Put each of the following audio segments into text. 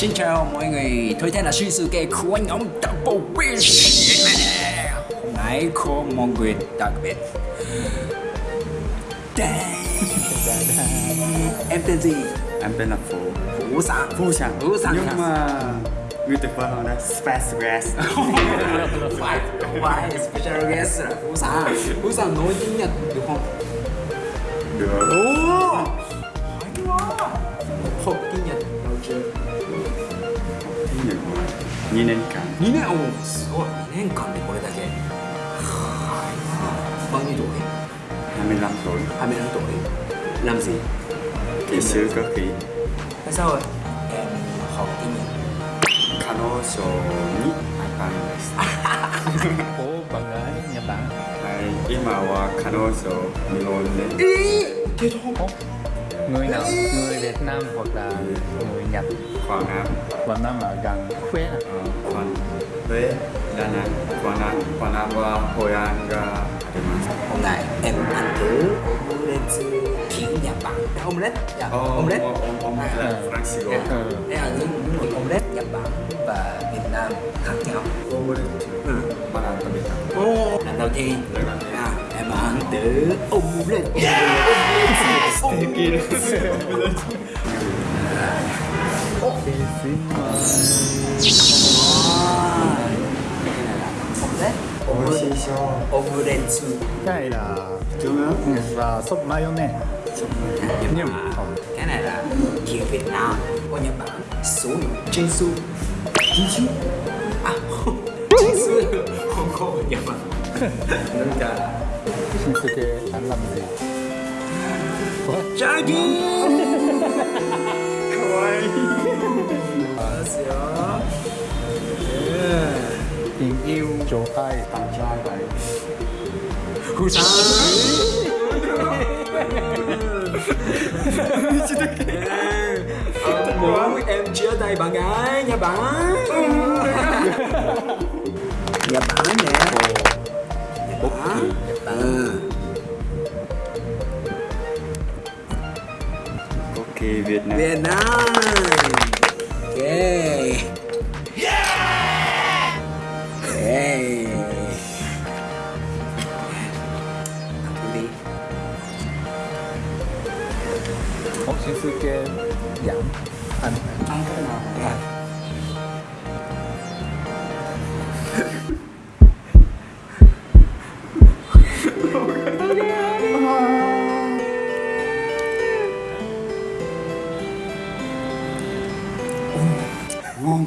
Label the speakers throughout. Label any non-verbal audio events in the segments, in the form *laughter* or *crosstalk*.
Speaker 1: Xin chào mọi người, tôi tên là Shinsuke của nhóm Double Wish. Hôm nay có một người đặc biệt. Em tên gì?
Speaker 2: Em tên là Phú.
Speaker 1: Phú Sản
Speaker 2: Phú Sản
Speaker 1: Phú Sản
Speaker 2: Nhưng mà người tuyệt vời hơn là Space Grass
Speaker 1: phải không phải special guest là Phú Sản Phú Sản nói tiếng Nhật được không?
Speaker 2: Được.
Speaker 1: Ồ! Hay quá. Học tiếng Nhật đâu chưa?
Speaker 2: 2年間。
Speaker 1: 2年？おおすごい。2年間でこれだけ。はい。バニー
Speaker 2: ドハ
Speaker 1: ミランド
Speaker 2: リハミラ
Speaker 1: ンドリラムゼー。
Speaker 2: 技術学位那时候彼女にあたんです。*laughs*
Speaker 3: おバカにや
Speaker 2: はい。今は彼女日本で
Speaker 1: えー、
Speaker 3: người nào? Người Việt Nam hoặc là người Nhật?
Speaker 2: Quảng Nam.
Speaker 3: Quảng Nam ở gần Huế à?
Speaker 2: Ờ, Quảng Huế, Đà Nẵng, Quảng Nam, Quảng Nam và Hội An và
Speaker 1: Hôm nay em ăn thử omelette kiểu Nhật Bản ờ, Omelette, dạ, oh,
Speaker 2: omelette. À. Omelette, Francisco
Speaker 1: Đây là những mùi omelette Nhật Bản và Việt Nam khác nhau.
Speaker 2: Omelette,
Speaker 1: ừ.
Speaker 2: bạn ăn Việt
Speaker 1: Nam. Lần đầu tiên.
Speaker 2: Hemen de omlet. Sevgilim.
Speaker 1: Omlet.
Speaker 3: Cái này là
Speaker 2: trứng ướp
Speaker 3: và sốt mayonnaise.
Speaker 1: Nhưng mà cái này là kiểu Việt Nam. Của Nhật Bản số Jinsu Jinsu à Jinsu Hong Kong Nhật Bản
Speaker 3: 신세계 단남들
Speaker 1: 짜기
Speaker 2: 가와이
Speaker 1: 안녕하세요
Speaker 3: tình yêu chỗ tay
Speaker 2: tặng cho vậy
Speaker 1: hú sao ông muốn em chia tay bạn gái nha bạn nhà bạn nè nhà bạn Nhật Bản
Speaker 2: Ok Việt Nam
Speaker 1: Việt Nam Ok Ok Ăn thử đi
Speaker 3: một Shinsuke giảm anh
Speaker 2: Ăn Ngon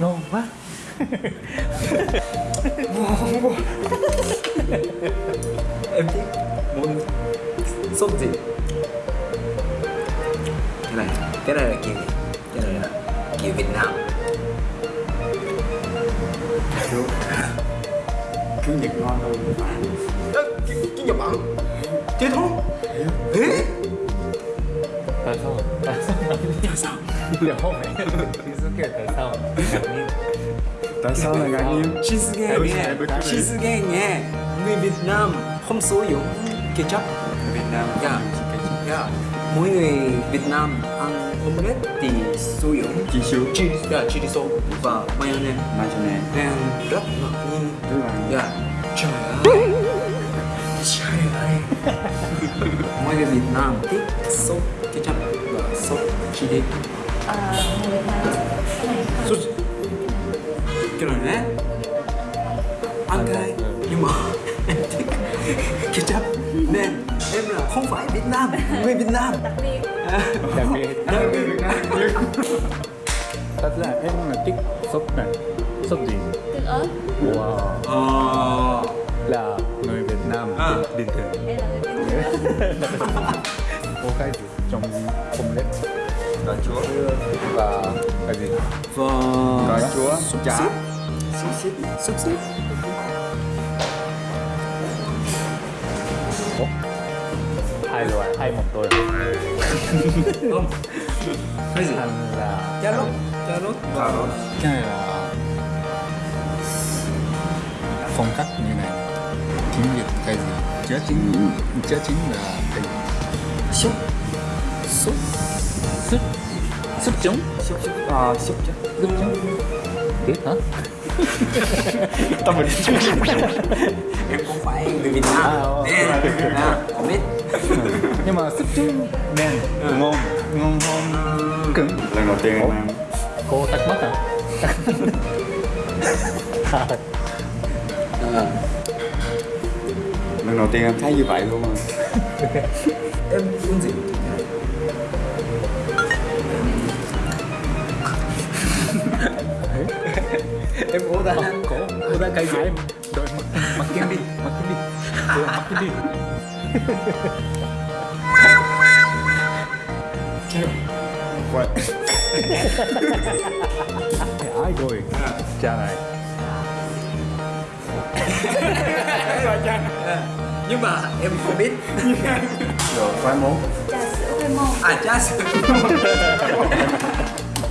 Speaker 3: ngon quá.
Speaker 1: Em thích món sốt gì? Cái này, cái này là kiểu? Cái này là kiểu Việt Nam.
Speaker 2: Kiểu Kiểu Nhật ngon hơn Bản
Speaker 1: Ơ, cái, cái Nhật Bản Thế thôi. Ê.
Speaker 3: Tại sao tại sao
Speaker 1: Tại sao?
Speaker 3: Dạ không phải Shinsuke tại sao ngạc
Speaker 2: ngạc nhiên? Cái gì?
Speaker 1: Người Việt Nam không sử dụng ketchup
Speaker 2: Việt Nam
Speaker 1: Dạ. Dạ Mỗi người Việt Nam ăn omelette thì sử dụng
Speaker 2: Chỉ siêu
Speaker 1: chili, dạ, chili sauce và mayonnaise
Speaker 2: Mayonnaise
Speaker 1: Nên rất ngạc nhiên
Speaker 2: Rất là
Speaker 1: Dạ Trời ơi Trời ơi mỗi người Việt Nam thích sốt ketchup và sốt chili Sốt Cái này nè. Ăn cái Nhưng mà *laughs* em thích ketchup Nên em là không phải Việt Nam Người Việt Nam.
Speaker 4: Đặc biệt.
Speaker 3: Đặc biệt.
Speaker 1: Đặc biệt. Việt Nam
Speaker 3: thật ra em là thích sốt này. Sốt gì?
Speaker 4: Tương ớt.
Speaker 3: Wow.
Speaker 1: Ờ.
Speaker 3: Là người Việt Nam
Speaker 1: À.
Speaker 3: bình, thường
Speaker 4: đây là người Việt Nam.
Speaker 3: Có cái gì trong omelette
Speaker 2: Cà chúa
Speaker 3: và cái gì?
Speaker 1: Và
Speaker 2: Cà chúa Chả.
Speaker 1: Xúc xích Xúc xích
Speaker 3: hai loại hai một tôi.
Speaker 1: Không. Cái gì?
Speaker 3: anh là
Speaker 1: Cà rốt Cà rốt
Speaker 2: Cà rốt
Speaker 3: cái này là phong cách như này. Tiếng Việt cái gì? Chớ chính chớ chính là cái
Speaker 1: Xúc Xúc
Speaker 3: súp súp trứng
Speaker 2: súp súp ờ súp
Speaker 3: trứng biết hả? *laughs*
Speaker 2: Tâm mình
Speaker 1: em không phải người Việt Nam.
Speaker 3: À, ờ,
Speaker 1: Nè, à, không biết.
Speaker 3: Nhưng mà súp trứng men ngon ngon hơn cứng.
Speaker 2: Lần đầu tiên em ăn.
Speaker 3: Cô tắt mất à
Speaker 1: Ờ,
Speaker 2: lần đầu tiên em thấy như vậy luôn mà
Speaker 1: em uống gì *laughs* em uống ra.
Speaker 3: Cổ cô ta cái gì đội mặc mặc kim đi mặc kim đi. Cô mặc kim đi. Quay. ai rồi. Cha này.
Speaker 1: Nhưng mà em không biết.
Speaker 2: Rồi khoái món
Speaker 4: trà sữa khoai môn
Speaker 1: à cha sữa *laughs*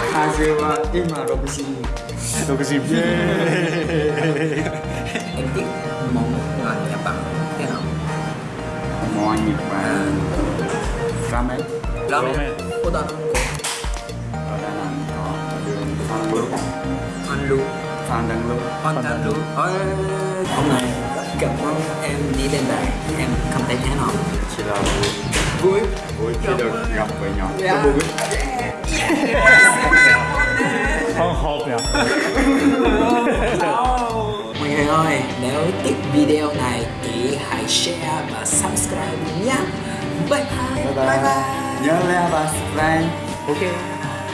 Speaker 1: 안녕하세요.
Speaker 2: 이마 로그신.
Speaker 3: 로그신. 예.
Speaker 1: em biết món là nhật bản thế nào?
Speaker 2: Nhật Bản ramen.
Speaker 1: Ramen. Cô ta
Speaker 2: ở Đà Nẵng có đường Phan Lưu.
Speaker 1: Phan Lưu.
Speaker 2: Phan Đăng Lưu.
Speaker 1: Phan Đăng Lưu. Hôm nay gặp em đi lên đây em cảm thấy thế nào?
Speaker 2: Chỉ là
Speaker 1: vui.
Speaker 2: Vui khi được gặp với nhau
Speaker 1: Dạ.
Speaker 2: vui.
Speaker 3: Không hộp nhỉ?
Speaker 1: Mọi người ơi, nếu thích video này thì hãy share và subscribe nhé. Bye bye.
Speaker 2: bye bye. Nhớ like và subscribe.
Speaker 3: Ok